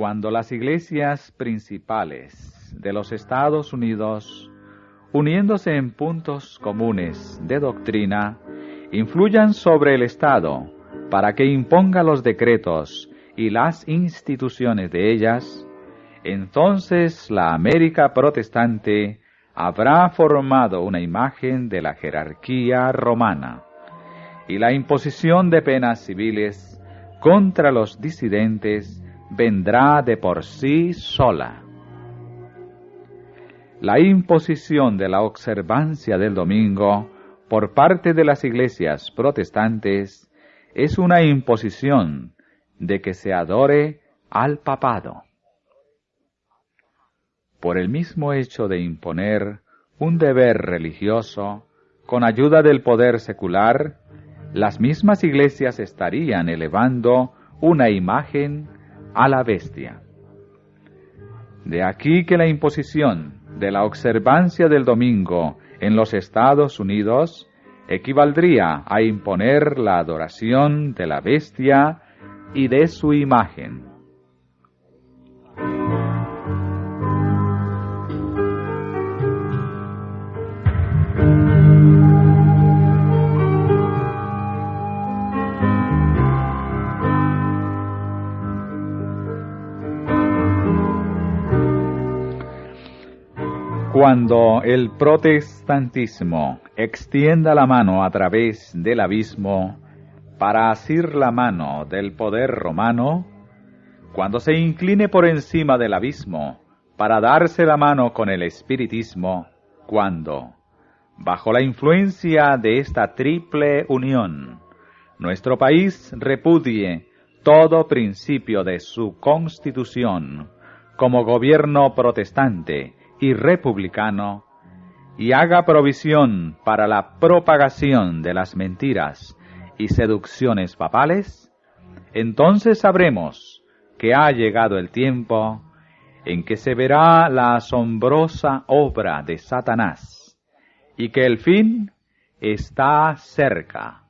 cuando las iglesias principales de los Estados Unidos, uniéndose en puntos comunes de doctrina, influyan sobre el Estado para que imponga los decretos y las instituciones de ellas, entonces la América protestante habrá formado una imagen de la jerarquía romana y la imposición de penas civiles contra los disidentes vendrá de por sí sola. La imposición de la observancia del domingo por parte de las iglesias protestantes es una imposición de que se adore al papado. Por el mismo hecho de imponer un deber religioso con ayuda del poder secular, las mismas iglesias estarían elevando una imagen a la bestia. De aquí que la imposición de la observancia del domingo en los Estados Unidos equivaldría a imponer la adoración de la bestia y de su imagen. Cuando el protestantismo extienda la mano a través del abismo para asir la mano del poder romano, cuando se incline por encima del abismo para darse la mano con el espiritismo, cuando, bajo la influencia de esta triple unión, nuestro país repudie todo principio de su constitución como gobierno protestante y republicano, y haga provisión para la propagación de las mentiras y seducciones papales, entonces sabremos que ha llegado el tiempo en que se verá la asombrosa obra de Satanás y que el fin está cerca.